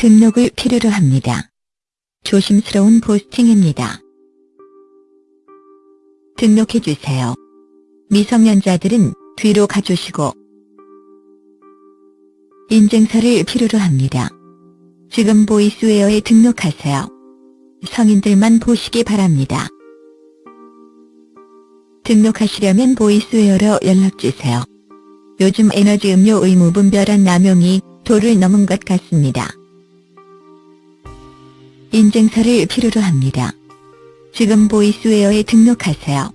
등록을 필요로 합니다. 조심스러운 포스팅입니다. 등록해주세요. 미성년자들은 뒤로 가주시고 인증서를 필요로 합니다. 지금 보이스웨어에 등록하세요. 성인들만 보시기 바랍니다. 등록하시려면 보이스웨어로 연락주세요. 요즘 에너지 음료 의 무 분별한 남용이 도를 넘은 것 같습니다. 인증서를 필요로 합니다. 지금 보이스웨어에 등록하세요.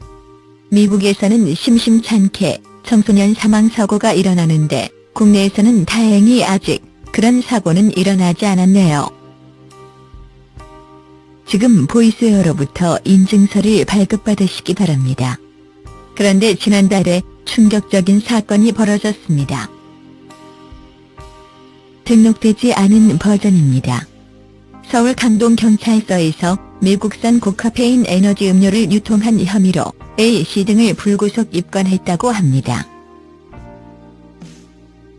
미국에서는 심심찮게 청소년 사망 사고가 일어나는데 국내에서는 다행히 아직 그런 사고는 일어나지 않았네요. 지금 보이스웨어로부터 인증서를 발급받으시기 바랍니다. 그런데 지난달에 충격적인 사건이 벌어졌습니다. 등록되지 않은 버전입니다. 서울 강동 경찰서에서 미국산 고카페인 에너지 음료를 유통한 혐의로 A씨 등을 불구속 입건했다고 합니다.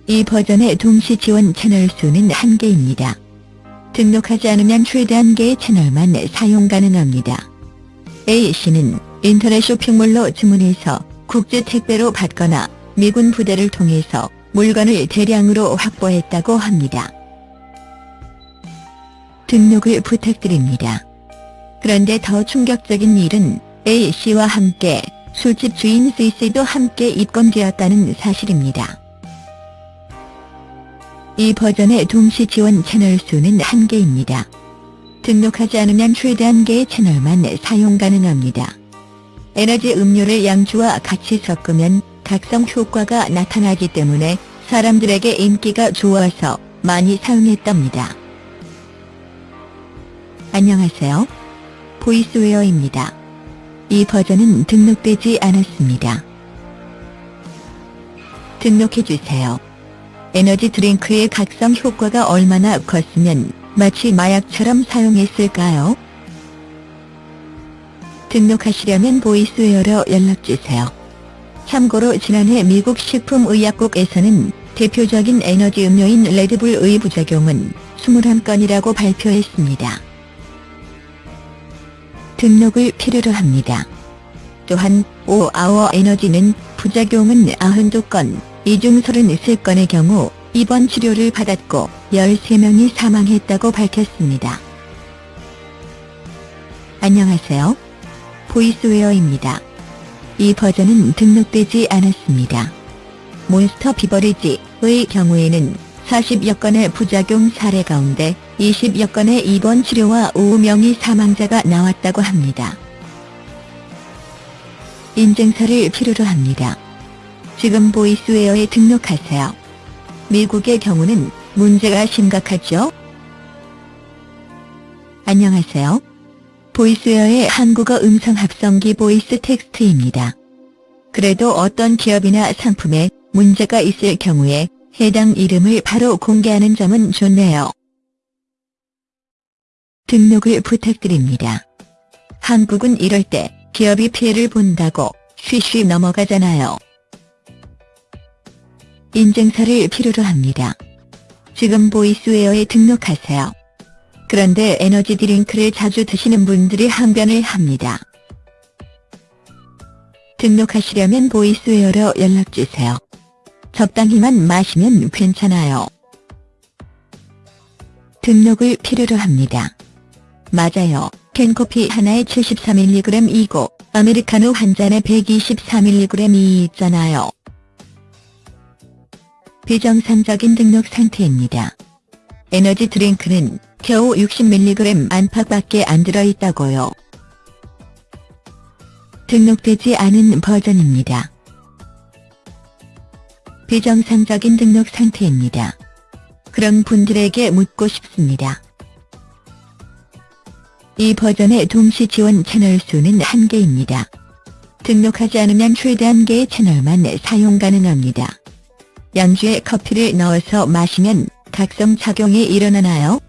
이 버전의 동시 지원 채널 수는 한개입니다 등록하지 않으면 최대 한개의 채널만 사용 가능합니다. A씨는 인터넷 쇼핑몰로 주문해서 국제 택배로 받거나 미군 부대를 통해서 물건을 대량으로 확보했다고 합니다. 등록을 부탁드립니다. 그런데 더 충격적인 일은 A씨와 함께 술집 주인 C씨도 함께 입건되었다는 사실입니다. 이 버전의 동시 지원 채널 수는 한개입니다 등록하지 않으면 최대 한개의 채널만 사용 가능합니다. 에너지 음료를 양주와 같이 섞으면 각성 효과가 나타나기 때문에 사람들에게 인기가 좋아서 많이 사용했답니다. 안녕하세요. 보이스웨어입니다. 이 버전은 등록되지 않았습니다. 등록해주세요. 에너지 드링크의 각성 효과가 얼마나 컸으면 마치 마약처럼 사용했을까요? 등록하시려면 Voiceware로 연락주세요. 참고로 지난해 미국 식품의약국에서는 대표적인 에너지 음료인 Red Bull의 부작용은 21건이라고 발표했습니다. 등록을 필요로 합니다. 또한 5아워 에너지는 부작용은 92건, 이중 33건의 경우 입원 치료를 받았고 13명이 사망했다고 밝혔습니다. 안녕하세요. Voiceware입니다. 이 버전은 등록되지 않았습니다. Monster Beverage의 경우에는 40여 건의 부작용 사례 가운데 20여 건의 입원 치료와 5명의 사망자가 나왔다고 합니다. 인증서를 필요로 합니다. 지금 Voiceware에 등록하세요. 미국의 경우는 문제가 심각하죠? 안녕하세요. Voiceware의 한국어 음성 합성기 VoiceText입니다. 그래도 어떤 기업이나 상품에 문제가 있을 경우에 해당 이름을 바로 공개하는 점은 좋네요. 등록을 부탁드립니다. 한국은 이럴 때 기업이 피해를 본다고 쉬쉬 넘어가잖아요. 인증서를 필요로 합니다. 지금 Voiceware에 등록하세요. 그런데 에너지 드링크를 자주 드시는 분들이 항변을 합니다. 등록하시려면 Voiceware로 연락주세요. 적당히만 마시면 괜찮아요. 등록을 필요로 합니다. 맞아요. 캔커피 하나에 73mg이고 아메리카노 한 잔에 124mg이 있잖아요. 비정상적인 등록 상태입니다. 에너지 드링크는 겨우 60mg 안팎밖에 안 들어있다고요. 등록되지 않은 버전입니다. 비정상적인 등록 상태입니다. 그런 분들에게 묻고 싶습니다. 이 버전의 동시 지원 채널 수는 한개입니다 등록하지 않으면 최대 한개의 채널만 사용 가능합니다. 양주에 커피를 넣어서 마시면 각성 작용이 일어나나요?